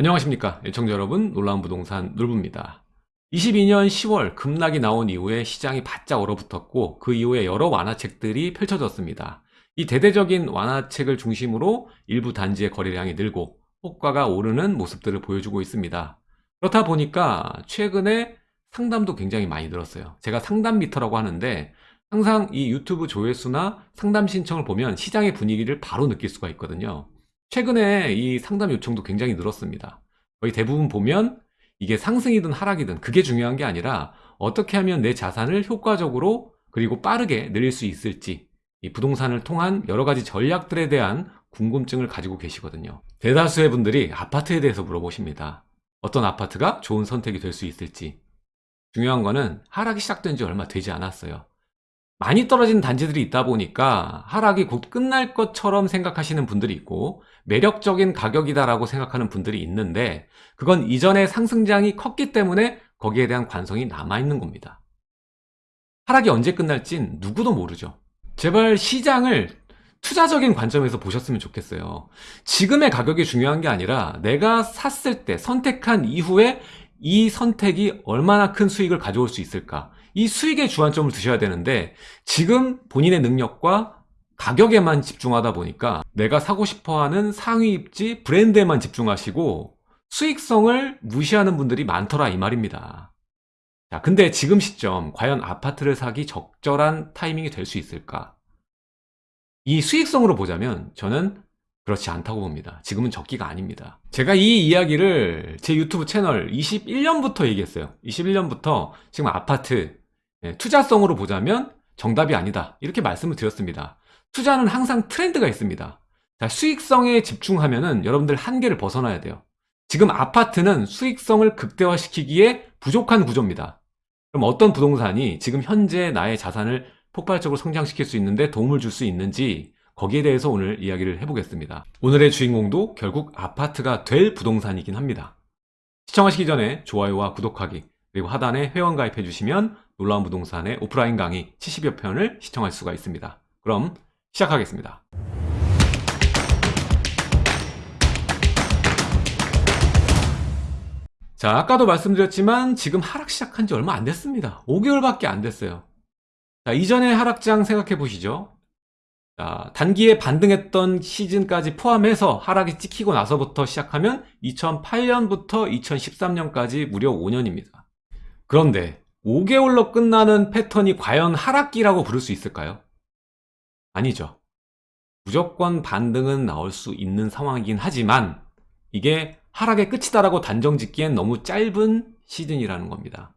안녕하십니까 애청자 여러분. 놀라운 부동산 놀부입니다. 22년 10월 급락이 나온 이후에 시장이 바짝 얼어붙었고 그 이후에 여러 완화책들이 펼쳐졌습니다. 이 대대적인 완화책을 중심으로 일부 단지의 거래량이 늘고 호가가 오르는 모습들을 보여주고 있습니다. 그렇다 보니까 최근에 상담도 굉장히 많이 늘었어요. 제가 상담 미터라고 하는데 항상 이 유튜브 조회수나 상담 신청을 보면 시장의 분위기를 바로 느낄 수가 있거든요 최근에 이 상담 요청도 굉장히 늘었습니다. 거의 대부분 보면 이게 상승이든 하락이든 그게 중요한 게 아니라 어떻게 하면 내 자산을 효과적으로 그리고 빠르게 늘릴 수 있을지 이 부동산을 통한 여러 가지 전략들에 대한 궁금증을 가지고 계시거든요. 대다수의 분들이 아파트에 대해서 물어보십니다. 어떤 아파트가 좋은 선택이 될 수 있을지 중요한 거는 하락이 시작된 지 얼마 되지 않았어요. 많이 떨어진 단지들이 있다 보니까 하락이 곧 끝날 것처럼 생각하시는 분들이 있고 매력적인 가격이다라고 생각하는 분들이 있는데 그건 이전에 상승장이 컸기 때문에 거기에 대한 관성이 남아있는 겁니다. 하락이 언제 끝날진 누구도 모르죠. 제발 시장을 투자적인 관점에서 보셨으면 좋겠어요. 지금의 가격이 중요한 게 아니라 내가 샀을 때 선택한 이후에 이 선택이 얼마나 큰 수익을 가져올 수 있을까 이 수익에 주안점을 두셔야 되는데 지금 본인의 능력과 가격에만 집중하다 보니까 내가 사고 싶어하는 상위 입지 브랜드에만 집중하시고 수익성을 무시하는 분들이 많더라 이 말입니다. 자 근데 지금 시점 과연 아파트를 사기 적절한 타이밍이 될 수 있을까? 이 수익성으로 보자면 저는 그렇지 않다고 봅니다. 지금은 적기가 아닙니다. 제가 이 이야기를 제 유튜브 채널 21년부터 얘기했어요. 21년부터 지금 아파트 예, 투자성으로 보자면 정답이 아니다. 이렇게 말씀을 드렸습니다. 투자는 항상 트렌드가 있습니다. 자, 수익성에 집중하면 여러분들 한계를 벗어나야 돼요. 지금 아파트는 수익성을 극대화시키기에 부족한 구조입니다. 그럼 어떤 부동산이 지금 현재 나의 자산을 폭발적으로 성장시킬 수 있는데 도움을 줄 수 있는지 거기에 대해서 오늘 이야기를 해보겠습니다. 오늘의 주인공도 결국 아파트가 될 부동산이긴 합니다. 시청하시기 전에 좋아요와 구독하기 그리고 하단에 회원 가입해 주시면 놀라운 부동산의 오프라인 강의 70여 편을 시청할 수가 있습니다. 그럼 시작하겠습니다. 자 아까도 말씀드렸지만 지금 하락 시작한 지 얼마 안 됐습니다. 5개월밖에 안 됐어요. 자 이전의 하락장 생각해 보시죠. 자, 단기에 반등했던 시즌까지 포함해서 하락이 찍히고 나서부터 시작하면 2008년부터 2013년까지 무려 5년입니다. 그런데 5개월로 끝나는 패턴이 과연 하락기라고 부를 수 있을까요? 아니죠. 무조건 반등은 나올 수 있는 상황이긴 하지만 이게 하락의 끝이다라고 단정 짓기엔 너무 짧은 시즌이라는 겁니다.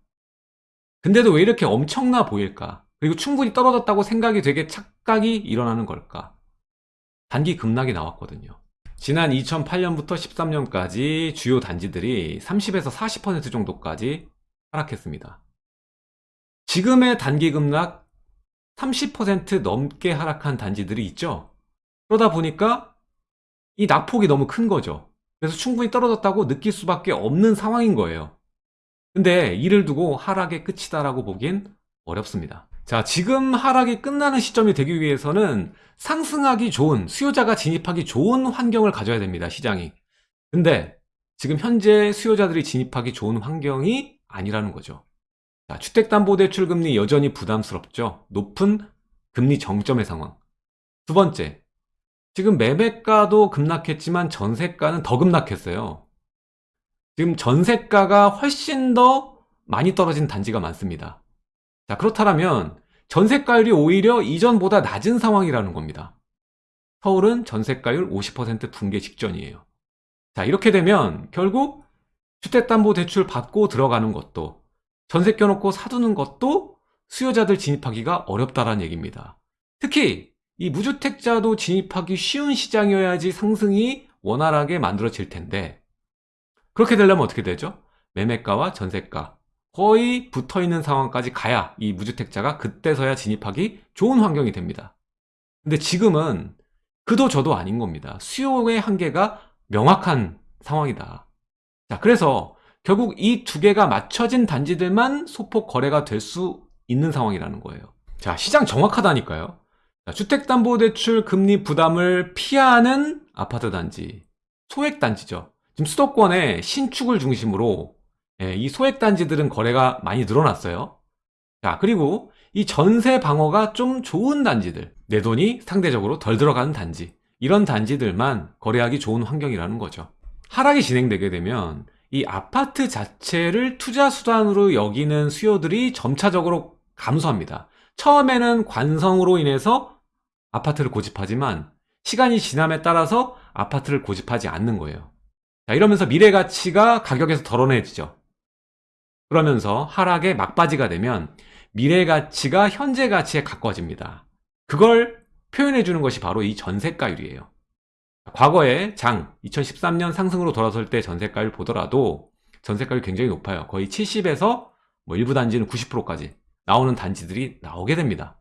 근데도 왜 이렇게 엄청나 보일까? 그리고 충분히 떨어졌다고 생각이 되게 착각이 일어나는 걸까? 단기 급락이 나왔거든요. 지난 2008년부터 13년까지 주요 단지들이 30에서 40% 정도까지 하락했습니다. 지금의 단기 급락 30% 넘게 하락한 단지들이 있죠? 그러다 보니까 이 낙폭이 너무 큰 거죠. 그래서 충분히 떨어졌다고 느낄 수밖에 없는 상황인 거예요. 근데 이를 두고 하락의 끝이다 라고 보기엔 어렵습니다. 자 지금 하락이 끝나는 시점이 되기 위해서는 상승하기 좋은 수요자가 진입하기 좋은 환경을 가져야 됩니다 시장이. 근데 지금 현재 수요자들이 진입하기 좋은 환경이 아니라는 거죠 자, 주택담보대출 금리 여전히 부담스럽죠. 높은 금리 정점의 상황. 두 번째, 지금 매매가도 급락했지만 전세가는 더 급락했어요. 지금 전세가가 훨씬 더 많이 떨어진 단지가 많습니다. 자, 그렇다면 전세가율이 오히려 이전보다 낮은 상황이라는 겁니다. 서울은 전세가율 50% 붕괴 직전이에요. 자, 이렇게 되면 결국 주택담보대출 받고 들어가는 것도 전세 껴놓고 사두는 것도 수요자들 진입하기가 어렵다는 얘기입니다. 특히 이 무주택자도 진입하기 쉬운 시장이어야지 상승이 원활하게 만들어질 텐데 그렇게 되려면 어떻게 되죠? 매매가와 전세가 거의 붙어있는 상황까지 가야 이 무주택자가 그때서야 진입하기 좋은 환경이 됩니다. 근데 지금은 그도 저도 아닌 겁니다. 수요의 한계가 명확한 상황이다. 자, 그래서 결국 이 두 개가 맞춰진 단지들만 소폭 거래가 될 수 있는 상황이라는 거예요 자 시장 정확하다니까요 주택담보대출 금리 부담을 피하는 아파트 단지 소액 단지죠 지금 수도권에 신축을 중심으로 예, 이 소액 단지들은 거래가 많이 늘어났어요. 자, 그리고 이 전세 방어가 좀 좋은 단지들, 내 돈이 상대적으로 덜 들어가는 단지, 이런 단지들만 거래하기 좋은 환경이라는 거죠. 하락이 진행되게 되면 이 아파트 자체를 투자 수단으로 여기는 수요들이 점차적으로 감소합니다. 처음에는 관성으로 인해서 아파트를 고집하지만 시간이 지남에 따라서 아파트를 고집하지 않는 거예요. 자, 이러면서 미래 가치가 가격에서 덜어내지죠. 그러면서 하락의 막바지가 되면 미래 가치가 현재 가치에 가까워집니다. 그걸 표현해 주는 것이 바로 이 전세가율이에요. 과거에 장 2013년 상승으로 돌아설 때 전세가율 보더라도 전세가율 굉장히 높아요. 거의 70에서 뭐 일부 단지는 90%까지 나오는 단지들이 나오게 됩니다.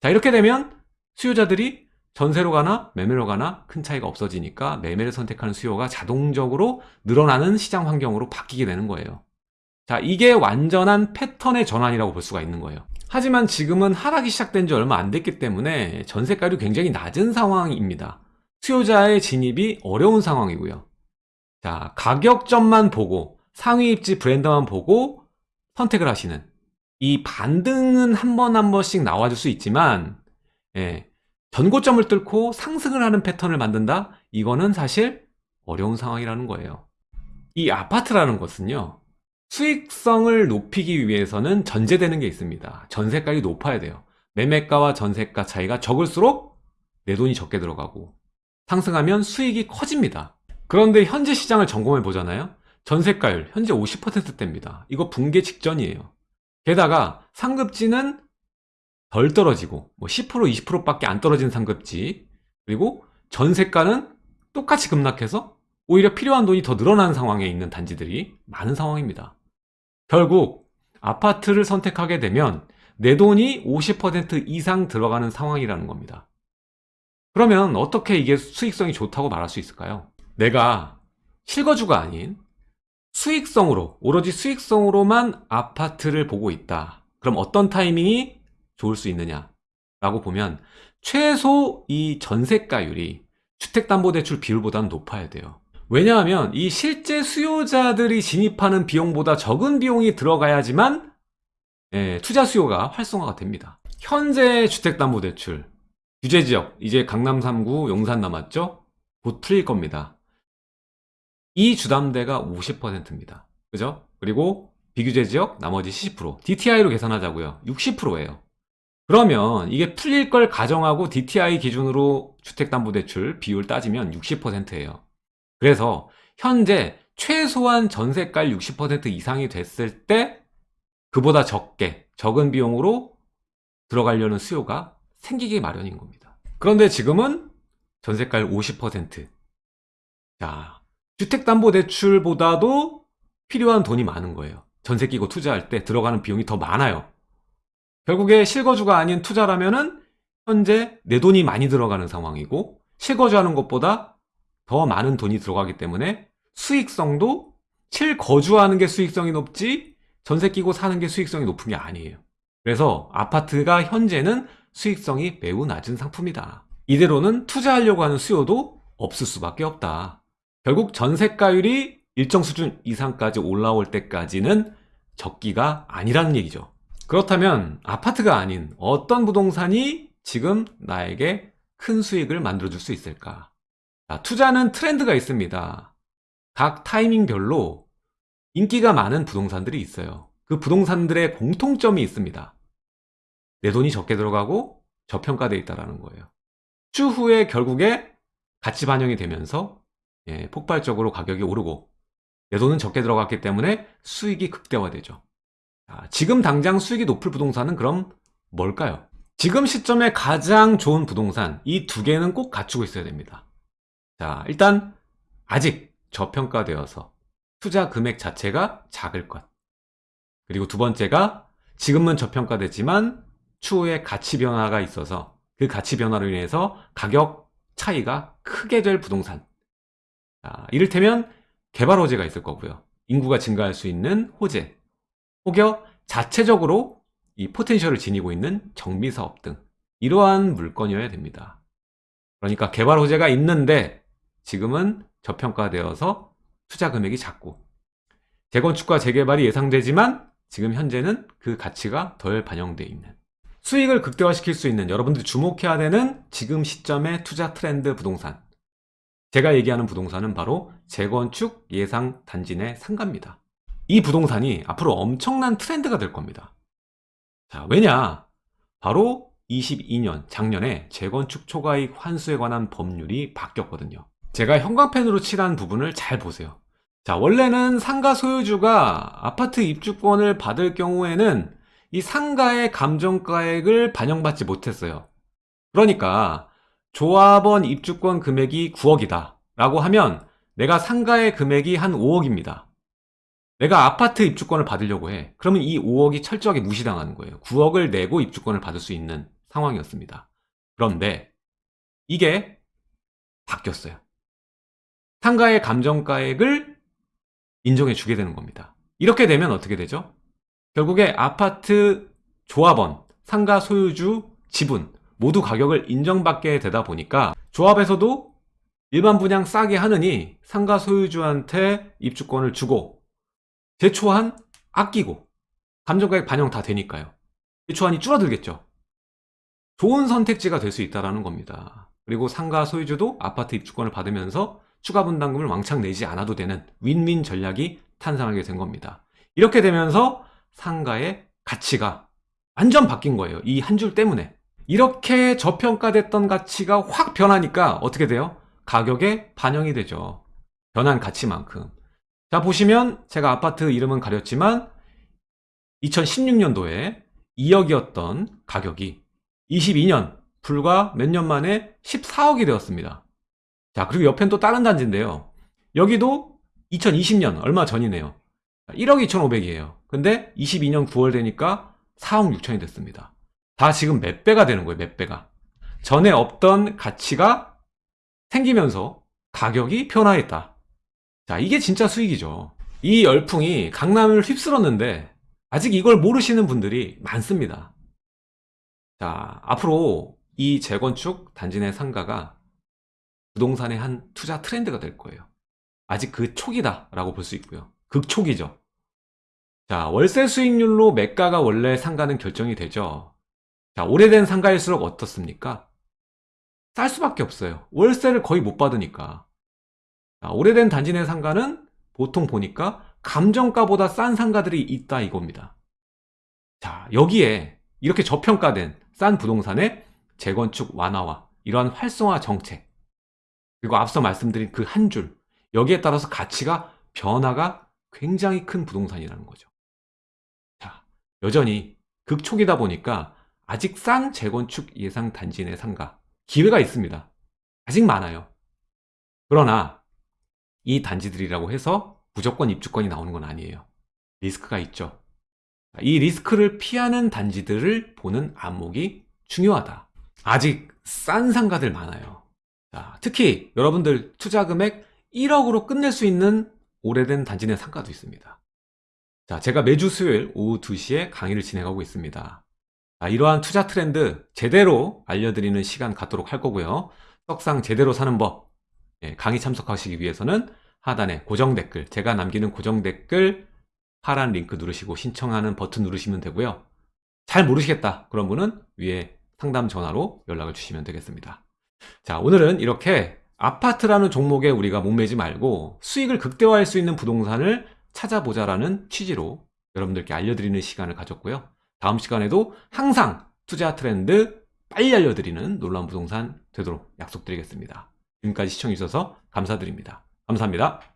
자 이렇게 되면 수요자들이 전세로 가나 매매로 가나 큰 차이가 없어지니까 매매를 선택하는 수요가 자동적으로 늘어나는 시장 환경으로 바뀌게 되는 거예요. 자, 이게 완전한 패턴의 전환이라고 볼 수가 있는 거예요. 하지만 지금은 하락이 시작된 지 얼마 안 됐기 때문에 전세가율이 굉장히 낮은 상황입니다. 수요자의 진입이 어려운 상황이고요. 자, 가격점만 보고 상위 입지 브랜드만 보고 선택을 하시는 이 반등은 한번한 번씩 나와줄 수 있지만 예, 전고점을 뚫고 상승을 하는 패턴을 만든다? 이거는 사실 어려운 상황이라는 거예요. 이 아파트라는 것은요. 수익성을 높이기 위해서는 전제되는 게 있습니다. 전세가가 높아야 돼요. 매매가와 전세가 차이가 적을수록 내 돈이 적게 들어가고 상승하면 수익이 커집니다. 그런데 현재 시장을 점검해 보잖아요. 전세가율 현재 50%대입니다. 이거 붕괴 직전이에요. 게다가 상급지는 덜 떨어지고 뭐 10% 20%밖에 안 떨어진 상급지 그리고 전세가는 똑같이 급락해서 오히려 필요한 돈이 더 늘어나는 상황에 있는 단지들이 많은 상황입니다. 결국 아파트를 선택하게 되면 내 돈이 50% 이상 들어가는 상황이라는 겁니다. 그러면 어떻게 이게 수익성이 좋다고 말할 수 있을까요? 내가 실거주가 아닌 수익성으로, 오로지 수익성으로만 아파트를 보고 있다. 그럼 어떤 타이밍이 좋을 수 있느냐? 라고 보면 최소 이 전세가율이 주택담보대출 비율보다는 높아야 돼요. 왜냐하면 이 실제 수요자들이 진입하는 비용보다 적은 비용이 들어가야지만 예, 투자 수요가 활성화가 됩니다. 현재 주택담보대출 규제지역 이제 강남 3구 용산 남았죠? 곧 풀릴 겁니다. 이 주담대가 50%입니다. 그죠? 그리고 비규제 지역 나머지 70% DTI로 계산하자고요. 60%예요. 그러면 이게 풀릴 걸 가정하고 DTI 기준으로 주택담보대출 비율 따지면 60%예요. 그래서 현재 최소한 전세가율 60% 이상이 됐을 때 그보다 적게 적은 비용으로 들어가려는 수요가 생기기 마련인 겁니다. 그런데 지금은 전세가율 50%. 자, 주택담보대출보다도 필요한 돈이 많은 거예요. 전세 끼고 투자할 때 들어가는 비용이 더 많아요. 결국에 실거주가 아닌 투자라면 은 현재 내 돈이 많이 들어가는 상황이고 실거주하는 것보다 더 많은 돈이 들어가기 때문에 수익성도 실거주하는 게 수익성이 높지 전세 끼고 사는 게 수익성이 높은 게 아니에요. 그래서 아파트가 현재는 수익성이 매우 낮은 상품이다. 이대로는 투자하려고 하는 수요도 없을 수밖에 없다. 결국 전세가율이 일정 수준 이상까지 올라올 때까지는 적기가 아니라는 얘기죠. 그렇다면 아파트가 아닌 어떤 부동산이 지금 나에게 큰 수익을 만들어줄 수 있을까? 자, 투자는 트렌드가 있습니다. 각 타이밍별로 인기가 많은 부동산들이 있어요. 그 부동산들의 공통점이 있습니다. 내 돈이 적게 들어가고 저평가되어 있다는 거예요. 추후에 결국에 가치 반영이 되면서 예, 폭발적으로 가격이 오르고 내 돈은 적게 들어갔기 때문에 수익이 극대화되죠. 자, 지금 당장 수익이 높을 부동산은 그럼 뭘까요? 지금 시점에 가장 좋은 부동산 이 두 개는 꼭 갖추고 있어야 됩니다. 자, 일단 아직 저평가되어서 투자 금액 자체가 작을 것. 그리고 두 번째가 지금은 저평가됐지만 추후에 가치 변화가 있어서 그 가치 변화로 인해서 가격 차이가 크게 될 부동산. 자, 이를테면 개발 호재가 있을 거고요. 인구가 증가할 수 있는 호재. 혹여 자체적으로 이 포텐셜을 지니고 있는 정비사업 등 이러한 물건이어야 됩니다. 그러니까 개발 호재가 있는데 지금은 저평가되어서 투자 금액이 작고 재건축과 재개발이 예상되지만 지금 현재는 그 가치가 덜 반영되어 있는 수익을 극대화시킬 수 있는 여러분들이 주목해야 되는 지금 시점의 투자 트렌드 부동산. 제가 얘기하는 부동산은 바로 재건축 예상 단지 내 상가입니다. 이 부동산이 앞으로 엄청난 트렌드가 될 겁니다. 자 왜냐? 바로 22년 작년에 재건축 초과이익 환수에 관한 법률이 바뀌었거든요. 제가 형광펜으로 칠한 부분을 잘 보세요. 자 원래는 상가 소유주가 아파트 입주권을 받을 경우에는 이 상가의 감정가액을 반영받지 못했어요. 그러니까 조합원 입주권 금액이 9억이다 라고 하면 내가 상가의 금액이 한 5억입니다. 내가 아파트 입주권을 받으려고 해. 그러면 이 5억이 철저하게 무시당하는 거예요. 9억을 내고 입주권을 받을 수 있는 상황이었습니다. 그런데 이게 바뀌었어요. 상가의 감정가액을 인정해 주게 되는 겁니다. 이렇게 되면 어떻게 되죠? 결국에 아파트 조합원, 상가 소유주, 지분 모두 가격을 인정받게 되다 보니까 조합에서도 일반 분양 싸게 하느니 상가 소유주한테 입주권을 주고 제초한 아끼고 감정가액 반영 다 되니까요. 제초한이 줄어들겠죠. 좋은 선택지가 될 수 있다는 겁니다. 그리고 상가 소유주도 아파트 입주권을 받으면서 추가 분담금을 왕창 내지 않아도 되는 윈윈 전략이 탄생하게 된 겁니다. 이렇게 되면서 상가의 가치가 완전 바뀐 거예요. 이 한 줄 때문에. 이렇게 저평가됐던 가치가 확 변하니까 어떻게 돼요? 가격에 반영이 되죠. 변한 가치만큼. 자 보시면 제가 아파트 이름은 가렸지만 2016년도에 2억이었던 가격이 22년 불과 몇 년 만에 14억이 되었습니다. 자 그리고 옆엔 또 다른 단지인데요. 여기도 2020년 얼마 전이네요. 1억 2,500이에요 근데 22년 9월 되니까 4억 6천이 됐습니다. 다 지금 몇 배가 되는 거예요 몇 배가? 전에 없던 가치가 생기면서 가격이 변화했다. 자 이게 진짜 수익이죠. 이 열풍이 강남을 휩쓸었는데 아직 이걸 모르시는 분들이 많습니다. 자 앞으로 이 재건축 단지 내 상가가 부동산의 한 투자 트렌드가 될 거예요. 아직 그 초기다 라고 볼 수 있고요. 극초기죠 자 월세 수익률로 매가가 원래 상가는 결정이 되죠. 자 오래된 상가일수록 어떻습니까? 쌀 수밖에 없어요. 월세를 거의 못 받으니까. 자, 오래된 단지 내 상가는 보통 보니까 감정가보다 싼 상가들이 있다 이겁니다. 자 여기에 이렇게 저평가된 싼 부동산의 재건축 완화와 이러한 활성화 정책 그리고 앞서 말씀드린 그 한 줄 여기에 따라서 가치가 변화가 굉장히 큰 부동산이라는 거죠. 자 여전히 극초기다 보니까 아직 싼 재건축 예상 단지 내 상가 기회가 있습니다. 아직 많아요. 그러나 이 단지들이라고 해서 무조건 입주권이 나오는 건 아니에요. 리스크가 있죠. 이 리스크를 피하는 단지들을 보는 안목이 중요하다. 아직 싼 상가들 많아요. 자, 특히 여러분들 투자 금액 1억으로 끝낼 수 있는 오래된 단지 내 상가도 있습니다 자, 제가 매주 수요일 오후 2시에 강의를 진행하고 있습니다. 자, 이러한 투자 트렌드 제대로 알려드리는 시간 갖도록 할 거고요. 떡상 제대로 사는 법 예, 강의 참석하시기 위해서는 하단에 고정 댓글 제가 남기는 고정 댓글 파란 링크 누르시고 신청하는 버튼 누르시면 되고요. 잘 모르시겠다 그런 분은 위에 상담 전화로 연락을 주시면 되겠습니다. 자 오늘은 이렇게 아파트라는 종목에 우리가 목매지 말고 수익을 극대화할 수 있는 부동산을 찾아보자라는 취지로 여러분들께 알려드리는 시간을 가졌고요. 다음 시간에도 항상 투자 트렌드 빨리 알려드리는 놀라운 부동산 되도록 약속드리겠습니다. 지금까지 시청해주셔서 감사드립니다. 감사합니다